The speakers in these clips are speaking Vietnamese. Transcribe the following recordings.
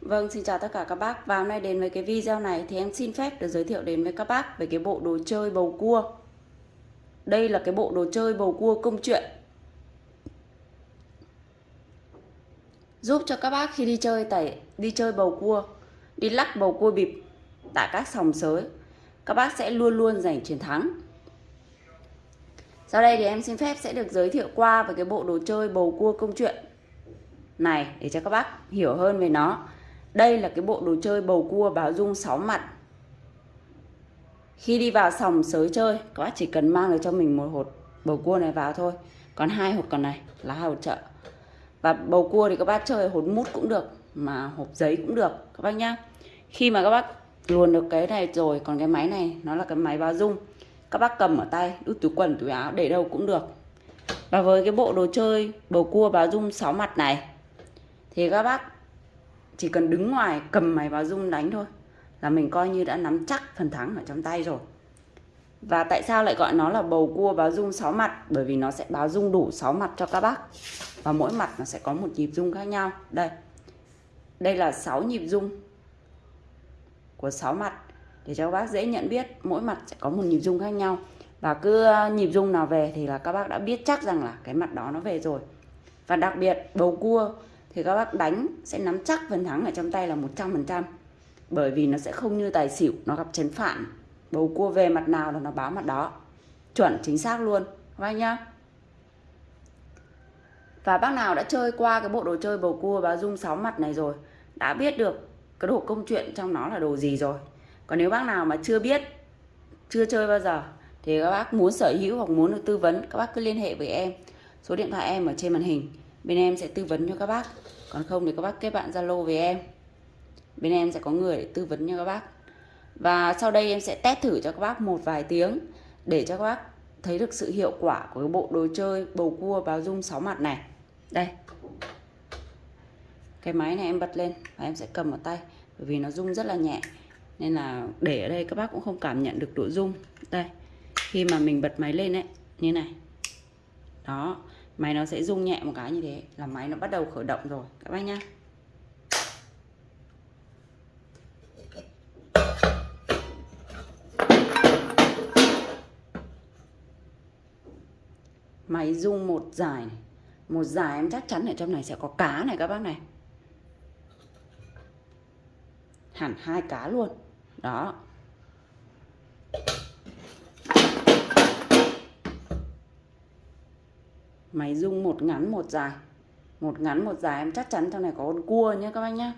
Vâng, xin chào tất cả các bác. Và hôm nay đến với cái video này thì em xin phép được giới thiệu đến với các bác về cái bộ đồ chơi bầu cua. Đây là cái bộ đồ chơi bầu cua công chuyện. Giúp cho các bác khi đi chơi tẩy đi chơi bầu cua, đi lắc bầu cua bịp tại các sòng sới, các bác sẽ luôn luôn giành chiến thắng. Sau đây thì em xin phép sẽ được giới thiệu qua về cái bộ đồ chơi bầu cua công chuyện này để cho các bác hiểu hơn về nó. Đây là cái bộ đồ chơi bầu cua báo dung 6 mặt. Khi đi vào sòng sới chơi, các bác chỉ cần mang được cho mình một hột bầu cua này vào thôi. Còn hai hột còn này là hai hột chợ. Và bầu cua thì các bác chơi hột mút cũng được, mà hộp giấy cũng được các bác nhá. Khi mà các bác luồn được cái này rồi, còn cái máy này nó là cái máy báo dung. Các bác cầm ở tay, đút túi quần, túi áo để đâu cũng được. Và với cái bộ đồ chơi bầu cua báo dung 6 mặt này thì các bác chỉ cần đứng ngoài, cầm máy báo dung đánh thôi. Là mình coi như đã nắm chắc phần thắng ở trong tay rồi. Và tại sao lại gọi nó là bầu cua báo dung 6 mặt? Bởi vì nó sẽ báo dung đủ 6 mặt cho các bác. Và mỗi mặt nó sẽ có một nhịp dung khác nhau. Đây. Đây là 6 nhịp dung của 6 mặt. Để cho các bác dễ nhận biết, mỗi mặt sẽ có một nhịp dung khác nhau. Và cứ ờ, nhịp dung nào về thì là các bác đã biết chắc rằng là cái mặt đó nó về rồi. Và đặc biệt, bầu cua thì các bác đánh sẽ nắm chắc phần thắng ở trong tay là 100% bởi vì nó sẽ không như tài xỉu, nó gặp chấn phản. Bầu cua về mặt nào là nó báo mặt đó. Chuẩn, chính xác luôn. Các bác nhá. Và bác nào đã chơi qua cái bộ đồ chơi bầu cua báo dung 6 mặt này rồi, đã biết được cái đồ công chuyện trong nó là đồ gì rồi. Còn nếu bác nào mà chưa biết, chưa chơi bao giờ, thì các bác muốn sở hữu hoặc muốn được tư vấn, các bác cứ liên hệ với em. Số điện thoại em ở trên màn hình bên em sẽ tư vấn cho các bác. Còn không thì các bác kết bạn zalo với em. Bên em sẽ có người để tư vấn cho các bác. Và sau đây em sẽ test thử cho các bác một vài tiếng để cho các bác thấy được sự hiệu quả của cái bộ đồ chơi bầu cua báo dung 6 mặt này. Đây. Cái máy này em bật lên và em sẽ cầm vào tay, bởi vì nó rung rất là nhẹ. Nên là để ở đây các bác cũng không cảm nhận được độ rung. Đây. Khi mà mình bật máy lên ấy, như này. Đó máy nó sẽ rung nhẹ một cái như thế là máy nó bắt đầu khởi động rồi. Các bác nhá. Máy rung một dài này. một dài em chắc chắn ở trong này sẽ có cá này các bác này. Hẳn hai cá luôn. Đó. Máy rung một ngắn một dài. Một ngắn một dài em chắc chắn trong này có con cua nhé các bác nhé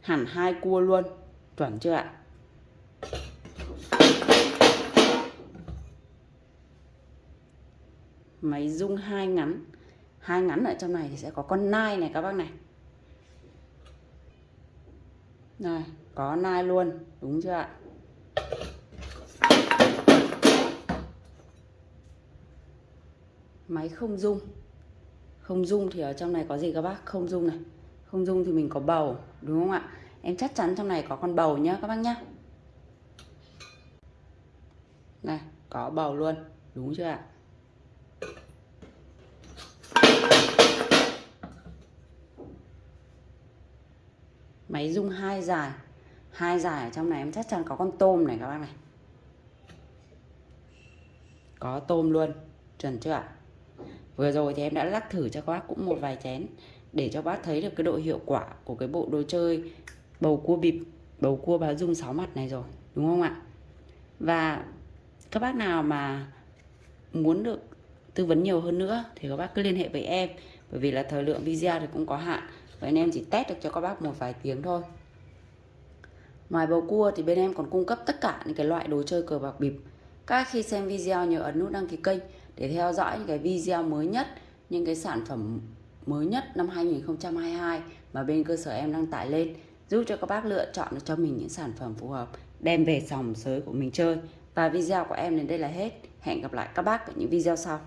hẳn hai cua luôn. Chuẩn chưa ạ? Máy rung hai ngắn. Hai ngắn ở trong này thì sẽ có con nai này các bác này. Này, có nai luôn. Đúng chưa ạ? Máy không dung không dung thì ở trong này có gì các bác? Không dung này. Không dung thì mình có bầu, đúng không ạ? Em chắc chắn trong này có con bầu nhá, các bác nhá. Này, có bầu luôn, đúng chưa ạ? Máy dung hai dài. Hai dài ở trong này, em chắc chắn có con tôm này các bác này. Có tôm luôn, chuẩn chưa ạ? Vừa rồi thì em đã lắc thử cho các bác cũng một vài chén để cho bác thấy được cái độ hiệu quả của cái bộ đồ chơi bầu cua bịp, bầu cua báo dung sáu mặt này rồi, đúng không ạ? Và các bác nào mà muốn được tư vấn nhiều hơn nữa thì các bác cứ liên hệ với em bởi vì là thời lượng video thì cũng có hạn vậy nên em chỉ test được cho các bác một vài tiếng thôi ngoài bầu cua thì bên em còn cung cấp tất cả những cái loại đồ chơi cờ bạc bịp các khi xem video nhớ ấn nút đăng ký kênh để theo dõi những cái video mới nhất, những cái sản phẩm mới nhất năm 2022 mà bên cơ sở em đăng tải lên, giúp cho các bác lựa chọn cho mình những sản phẩm phù hợp, đem về sòng sới của mình chơi. Và video của em đến đây là hết. Hẹn gặp lại các bác ở những video sau.